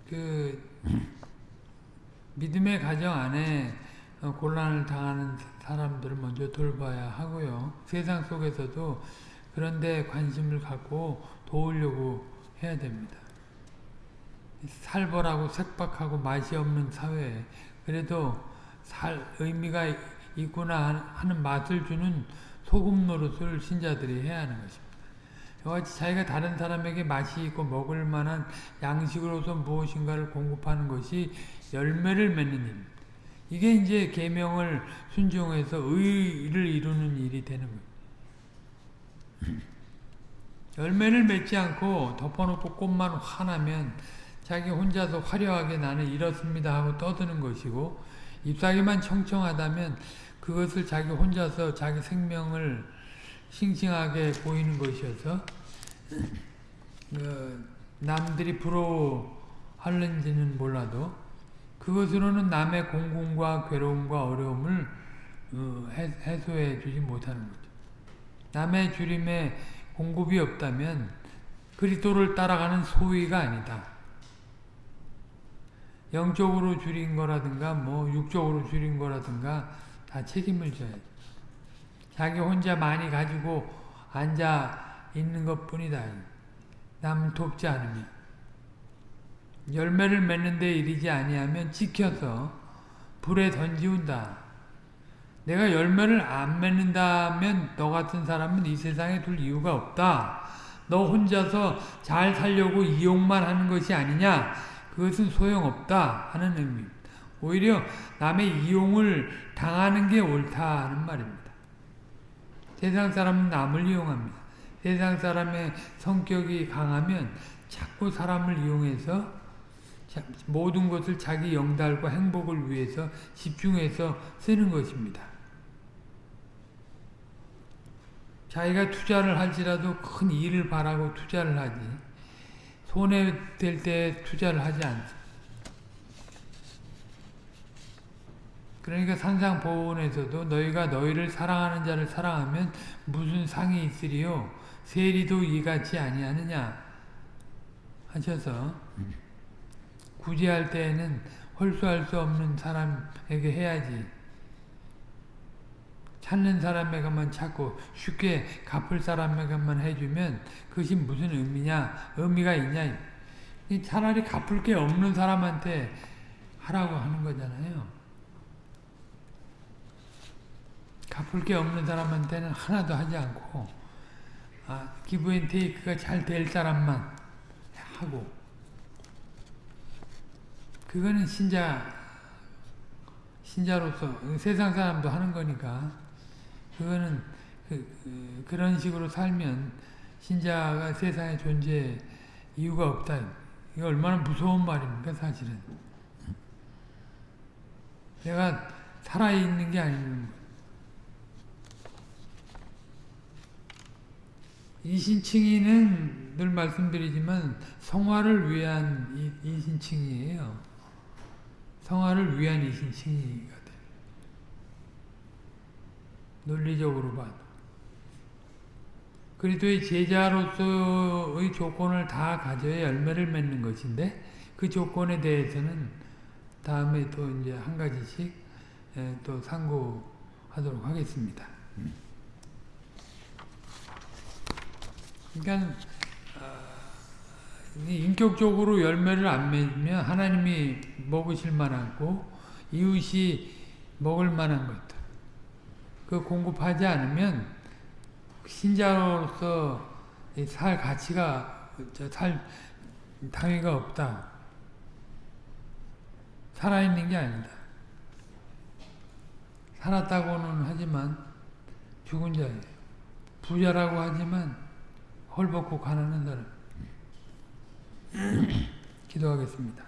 그 믿음의 가정 안에 곤란을 당하는 사람들을 먼저 돌봐야 하고요. 세상 속에서도 그런데 관심을 갖고 도우려고 해야 됩니다. 살벌하고 색박하고 맛이 없는 사회에 그래도 살 의미가 있구나 하는 맛을 주는 소금 노릇을 신자들이 해야 하는 것입니다. 이같이 자기가 다른 사람에게 맛이 있고 먹을 만한 양식으로서 무엇인가를 공급하는 것이 열매를 맺는 일. 이게 이제 계명을 순종해서 의를 이루는 일이 되는 거예요. <laughs> 열매를 맺지 않고 덮어놓고 꽃만 화나면 자기 혼자서 화려하게 나는 이렇습니다 하고 떠드는 것이고 잎사귀만 청청하다면 그것을 자기 혼자서 자기 생명을 싱싱하게 보이는 것이어서 그 남들이 부러워하는지는 몰라도 그것으로는 남의 공공과 괴로움과 어려움을 어, 해소해 주지 못하는 거죠. 남의 주림에 공급이 없다면 그리스도를 따라가는 소위가 아니다. 영적으로 줄인 거라든가 뭐 육적으로 줄인 거라든가 다 책임을 져야죠. 자기 혼자 많이 가지고 앉아 있는 것 뿐이다. 남 돕지 않으면. 열매를 맺는 데 이르지 아니하면 지켜서 불에 던지운다. 내가 열매를 안 맺는다면 너 같은 사람은 이 세상에 둘 이유가 없다. 너 혼자서 잘 살려고 이용만 하는 것이 아니냐? 그것은 소용없다 하는 의미입니다. 오히려 남의 이용을 당하는 게 옳다는 말입니다. 세상 사람은 남을 이용합니다. 세상 사람의 성격이 강하면 자꾸 사람을 이용해서 모든 것을 자기 영달과 행복을 위해서 집중해서 쓰는 것입니다. 자기가 투자를 할지라도 큰 일을 바라고 투자를 하지 손해될 때 투자를 하지 않습니다. 그러니까 산상보훈에서도 너희가 너희를 사랑하는 자를 사랑하면 무슨 상이 있으리요 세리도 이같이 아니하느냐 하셔서 구제할 때에는 홀수할 수 없는 사람에게 해야지. 찾는 사람에게만 찾고 쉽게 갚을 사람에게만 해주면 그것이 무슨 의미냐? 의미가 있냐? 차라리 갚을 게 없는 사람한테 하라고 하는 거잖아요. 갚을 게 없는 사람한테는 하나도 하지 않고 아, 기브앤테이크가 잘 될 사람만 하고 그거는 신자 신자로서 세상 사람도 하는 거니까 그거는 그, 그, 런 식으로 살면 신자가 세상에 존재 이유가 없다. 이거 얼마나 무서운 말입니까 사실은. 내가 살아있는 게 아니는 거 이신칭의는 늘 말씀드리지만 성화를 위한 이신칭이에요. 성화를 위한 이신 칭의가 돼. 논리적으로 봐도. 그리스도의 제자로서의 조건을 다 가져야 열매를 맺는 것인데 그 조건에 대해서는 다음에 또 이제 한 가지씩 에, 또 상고하도록 하겠습니다. 그러니까 이 인격적으로 열매를 안 맺으면 하나님이 먹으실 만하고 이웃이 먹을 만한 것들 그 공급하지 않으면 신자로서 이살 가치가 저살 당위가 없다. 살아있는 게 아니다. 살았다고는 하지만 죽은 자예요. 부자라고 하지만 헐벗고 가난한 사람. 기도하겠습니다.